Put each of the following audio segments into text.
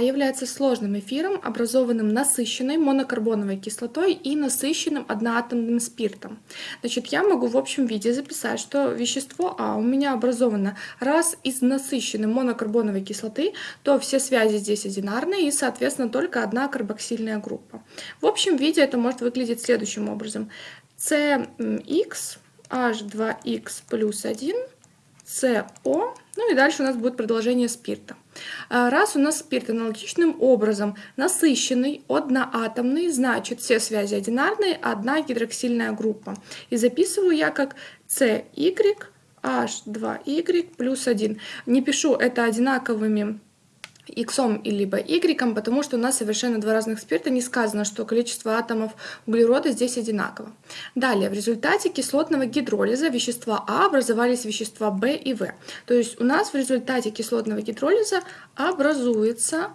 является сложным эфиром, образованным насыщенной монокарбоновой кислотой и насыщенным одноатомным спиртом. Значит, я могу в общем виде записать, что вещество А у меня образовано раз из насыщенной монокарбоновой кислоты, то все связи здесь одинарные и, соответственно, только одна карбоксильная группа. В общем виде это может выглядеть следующим образом. CX H2X плюс 1 CO, ну и дальше у нас будет продолжение спирта. А, раз у нас спирт аналогичным образом насыщенный, одноатомный, значит все связи одинарные, одна гидроксильная группа. И записываю я как CY H2Y плюс 1. Не пишу это одинаковыми x либо y, потому что у нас совершенно два разных спирта, не сказано, что количество атомов углерода здесь одинаково. Далее, в результате кислотного гидролиза вещества А образовались вещества В и В. То есть у нас в результате кислотного гидролиза образуется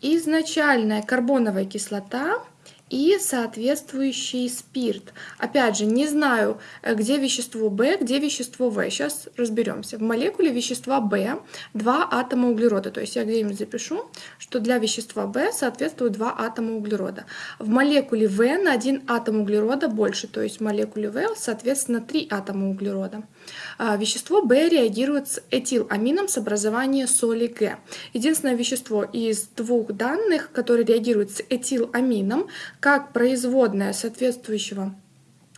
изначальная карбоновая кислота, и соответствующий спирт. Опять же, не знаю, э, где вещество В, где вещество В. Сейчас разберемся. В молекуле вещества В два атома углерода. То есть я где-нибудь запишу, что для вещества В соответствует два атома углерода. В молекуле В на один атом углерода больше. То есть в молекуле В, соответственно, три атома углерода. А, вещество В реагирует с этиламином с образования соли Г. Единственное вещество из двух данных, которое реагирует с этиламином, как производная соответствующего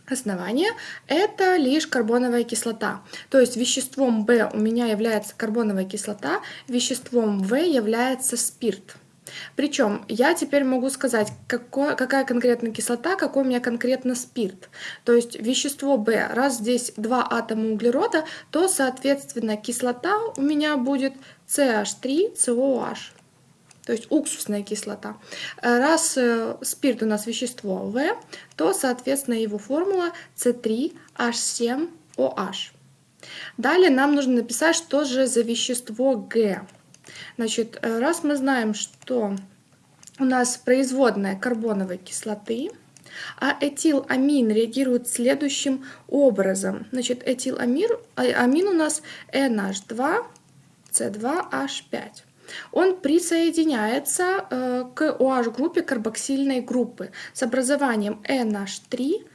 основания, это лишь карбоновая кислота. То есть веществом В у меня является карбоновая кислота, веществом В является спирт. Причем я теперь могу сказать, какое, какая конкретно кислота, какой у меня конкретно спирт. То есть вещество В, раз здесь два атома углерода, то, соответственно, кислота у меня будет CH3COH то есть уксусная кислота. Раз э, спирт у нас вещество В, то, соответственно, его формула C3H7OH. Далее нам нужно написать, что же за вещество Г. Значит, э, раз мы знаем, что у нас производная карбоновой кислоты, а этиламин реагирует следующим образом. Значит, этиламин амин у нас NH2, C2H5 он присоединяется э, к OH-группе карбоксильной группы с образованием NH3,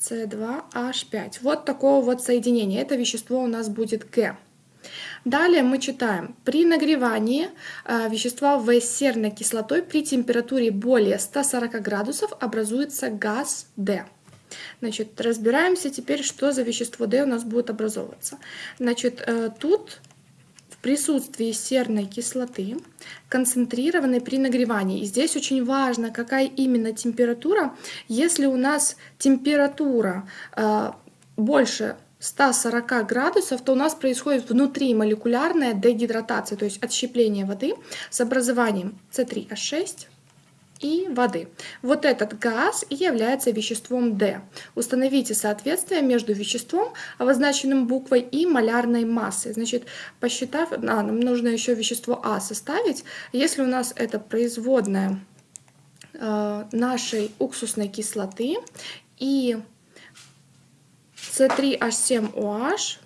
C2H5. Вот такого вот соединения. Это вещество у нас будет Г. Далее мы читаем, при нагревании э, вещества В с серной кислотой при температуре более 140 градусов образуется газ D. Значит, разбираемся теперь, что за вещество D у нас будет образовываться. Значит, э, тут присутствии серной кислоты, концентрированной при нагревании. И здесь очень важно, какая именно температура. Если у нас температура э, больше 140 градусов, то у нас происходит внутримолекулярная дегидратация, то есть отщепление воды с образованием С3H6 и воды. Вот этот газ является веществом D. Установите соответствие между веществом, обозначенным буквой, и малярной массой. Значит, посчитав, а, нам нужно еще вещество А составить. Если у нас это производная э, нашей уксусной кислоты и С3H7OH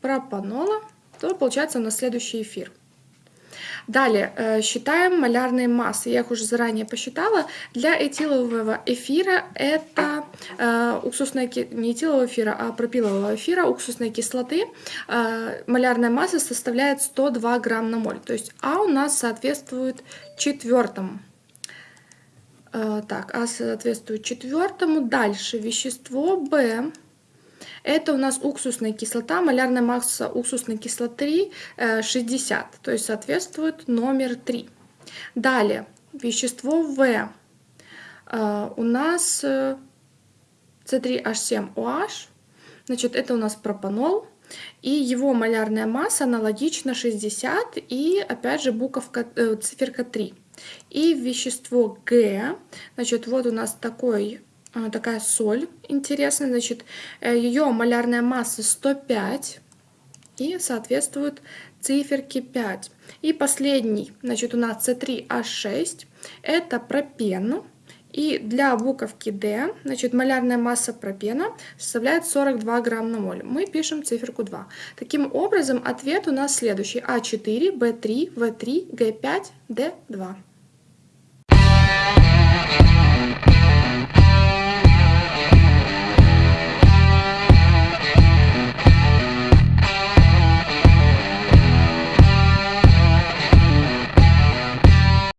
пропанола, то получается у нас следующий эфир. Далее, э, считаем малярные массы. Я их уже заранее посчитала. Для этилового эфира это э, уксусная, не этилового эфира, а пропилового эфира, уксусной кислоты. Э, малярная масса составляет 102 грамм на моль. То есть А у нас соответствует четвертому. Так, А соответствует четвертому. Дальше вещество Б это у нас уксусная кислота, малярная масса уксусной кислоты 60, э, то есть соответствует номер 3. Далее, вещество В. Э, у нас C3H7OH, э, значит, это у нас пропанол, и его малярная масса аналогична 60, и опять же буковка, циферка 3. И вещество Г, значит, вот у нас такой такая соль интересная, значит, э, ее малярная масса 105 и соответствует циферке 5. И последний, значит, у нас C3H6, это пропен, И для буковки D, значит, малярная масса пропена составляет 42 грамм на моль. Мы пишем циферку 2. Таким образом, ответ у нас следующий. А4, Б3, В3, Г5, Д2.